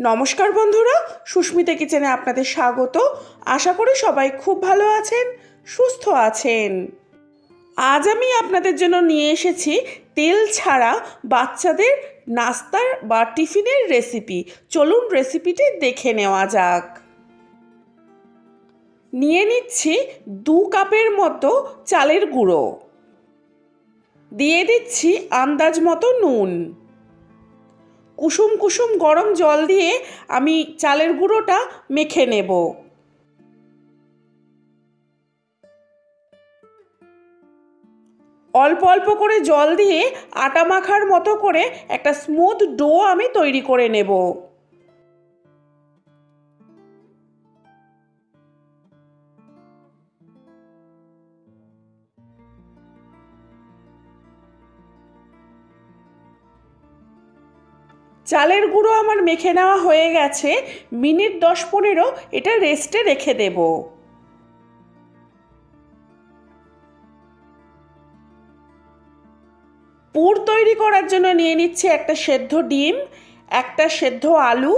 নমস্কার বন্ধুরা, সুস্মিতা কিচেনে আপনাদের স্বাগত। আশা করি সবাই খুব ভালো আছেন, সুস্থ আছেন। আজ আমি আপনাদের জন্য নিয়ে এসেছি তেল ছাড়া বাচ্চাদের নাস্তার বা টিফিনের রেসিপি চলুন রেসিপিটি দেখে নেওয়া যাক। নিয়ে নিচ্ছি দু কাপের মতো চালের গুঁড়ো। দিয়ে দিচ্ছি আন্দাজ মতো নুন। কুসুম কুসুম গরম জল দিয়ে আমি চালের গুঁড়োটা মেখে নেব। অল্প অল্প করে জল দিয়ে আটা মাখার মতো করে একটা স্মুথ ডো আমি তৈরি করে নেব। চালের গুঁড়ো আমার মেখে নেওয়া হয়ে গেছে, মিনিট দশ পনেরো এটা রেস্টে রেখে দেব। পুর তৈরি করার জন্য নিয়ে নিচ্ছি একটা সেদ্ধ ডিম, একটা সেদ্ধ আলু,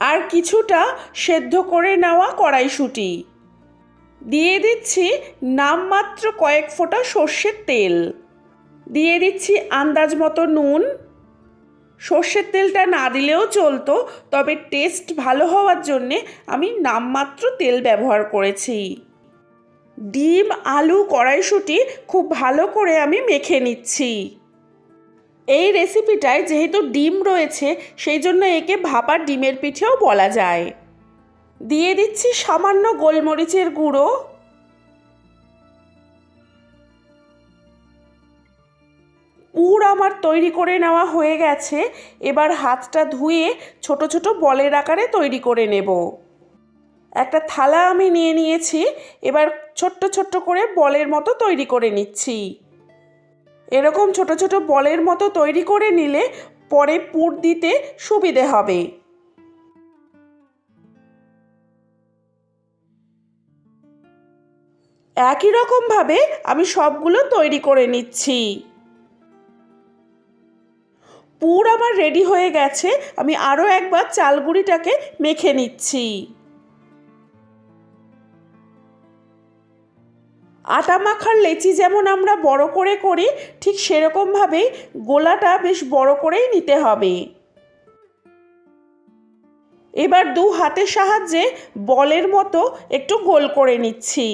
আর কিছুটা সেদ্ধ করে নেওয়া কড়াইশুঁটি। দিয়ে দিচ্ছি নামমাত্র কয়েক ফোঁটা সর্ষের তেল। দিয়ে দিচ্ছি আন্দাজ মতো নুন সর্ষের তেলটা না দিলেও চলতো, তবে টেস্ট ভালো হওয়ার জন্যে আমি নামমাত্র তেল ব্যবহার করেছি। ডিম, আলু, কড়াইশুঁটি খুব ভালো করে আমি মেখে নিচ্ছি। এই রেসিপিটায় যেহেতু ডিম রয়েছে, সেই জন্য একে ভাপা ডিমের পিঠেও বলা যায়। দিয়ে দিচ্ছি সামান্য গোলমরিচের গুঁড়ো। পুর আমার তৈরি করে নেওয়া হয়ে গেছে, এবার হাতটা ধুয়ে ছোট ছোট বলের আকারে তৈরি করে নেব। একটা থালা আমি নিয়ে নিয়েছি, এবার ছোট্ট ছোট্ট করে বলের মতো তৈরি করে নিচ্ছি। এরকম ছোট ছোট বলের মতো তৈরি করে নিলে পরে পুর দিতে সুবিধে হবে। একই রকমভাবে আমি সবগুলো তৈরি করে নিচ্ছি। পুর আমার রেডি হয়ে গেছে, আমি আরও একবার চালগুড়িটাকে মেখে নিচ্ছি। আটা মাখার লেচি যেমন আমরা বড় করে করি, ঠিক সেরকমভাবেই গোলাটা বেশ বড় করেই নিতে হবে। এবার দু হাতের সাহায্যে বলের মতো একটু গোল করে নিচ্ছি।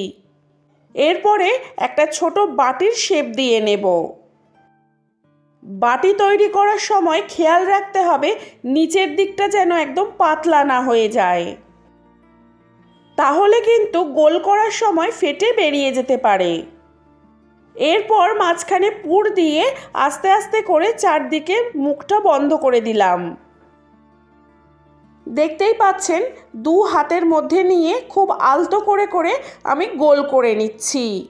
এরপরে একটা ছোট বাটির শেপ দিয়ে নেব। বাটি তৈরি করার সময় খেয়াল রাখতে হবে নিচের দিকটা যেন একদম পাতলা না হয়ে যায়। তাহলে কিন্তু গোল করার সময় ফেটে বেরিয়ে যেতে পারে। এরপর মাঝখানে পুর দিয়ে আস্তে আস্তে করে চারদিকে মুখটা বন্ধ করে দিলাম। দেখতেই পাচ্ছেন, দু হাতের মধ্যে নিয়ে খুব আলতো করে করে আমি গোল করে নিচ্ছি।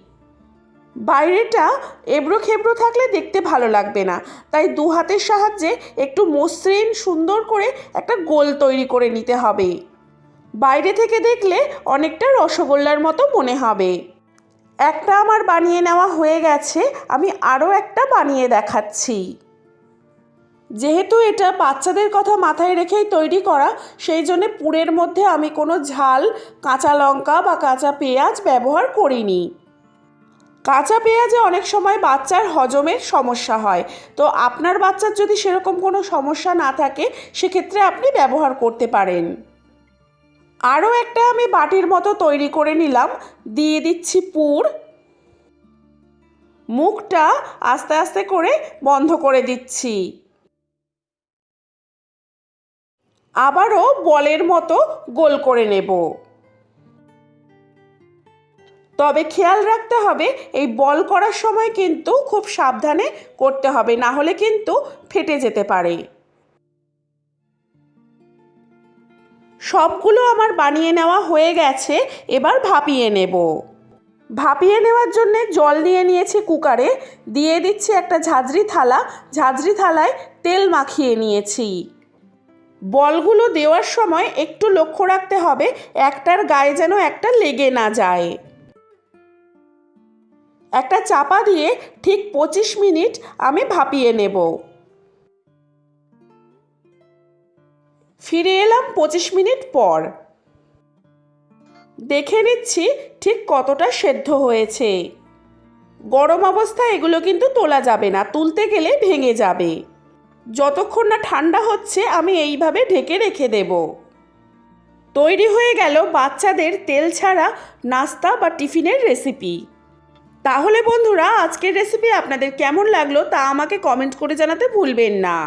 বাইরেটা এবড়ো খেবড়ো থাকলে দেখতে ভালো লাগবে না। তাই দু হাতের সাহায্যে একটু মসৃণ, সুন্দর করে একটা গোল তৈরি করে নিতে হবে। বাইরে থেকে দেখলে অনেকটা রসগোল্লার মতো মনে হবে। একটা আমার বানিয়ে নেওয়া হয়ে গেছে, আমি আরও একটা বানিয়ে দেখাচ্ছি। যেহেতু এটা বাচ্চাদের কথা মাথায় রেখেই তৈরি করা, সেই জন্যে পুরের মধ্যে আমি কোনো ঝাল, কাঁচা লঙ্কা বা কাঁচা পেঁয়াজ ব্যবহার করিনি। কাঁচা পেঁয়াজে অনেক সময় বাচ্চার হজমের সমস্যা হয়। তো আপনার বাচ্চার যদি সেরকম কোনো সমস্যা না থাকে, সেক্ষেত্রে আপনি ব্যবহার করতে পারেন। আরও একটা আমি বাটির মতো তৈরি করে নিলাম। দিয়ে দিচ্ছি পুর। মুখটা আস্তে আস্তে করে বন্ধ করে দিচ্ছি। আবারও বলের মতো গোল করে নেব। তবে খেয়াল রাখতে হবে, এই বল করার সময় কিন্তু খুব সাবধানে করতে হবে, না হলে কিন্তু ফেটে যেতে পারে। সবগুলো আমার বানিয়ে নেওয়া হয়ে গেছে, এবার ভাপিয়ে নেব। ভাপিয়ে নেওয়ার জন্য জল নিয়ে নিয়েছি কুকারে, দিয়ে দিচ্ছি একটা ঝাঁঝরি থালা, ঝাঁঝরি থালায় তেল মাখিয়ে নিয়েছি। বলগুলো দেওয়ার সময় একটু লক্ষ্য রাখতে হবে, একটার গায়ে যেন একটা লেগে না যায়। একটা চাপা দিয়ে ঠিক পঁচিশ মিনিট আমি ভাপিয়ে নেব। ফিরে এলাম পঁচিশ মিনিট পর। দেখে নিচ্ছি ঠিক কতটা সেদ্ধ হয়েছে। গরম অবস্থায় এগুলো কিন্তু তোলা যাবে না, তুলতে গেলে ভেঙে যাবে। যতক্ষণ না ঠান্ডা হচ্ছে, আমি এইভাবে ঢেকে রেখে দেব। তৈরি হয়ে গেল বাচ্চাদের তেল ছাড়া নাস্তা বা টিফিনের রেসিপি। তাহলে বন্ধুরা, আজকের রেসিপি আপনাদের কেমন লাগল তা আমাকে কমেন্ট করে জানাতে ভুলবেন না।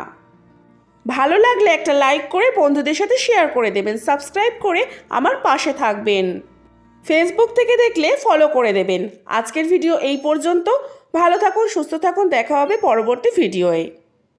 ভালো লাগলে একটা লাইক করে বন্ধুদের সাথে শেয়ার করে দেবেন সাবস্ক্রাইব করে আমার পাশে থাকবেন। ফেসবুক থেকে দেখলে ফলো করে দেবেন। আজকের ভিডিও এই পর্যন্ত। ভালো থাকুন, সুস্থ থাকুন, দেখা হবে পরবর্তী ভিডিওয়ে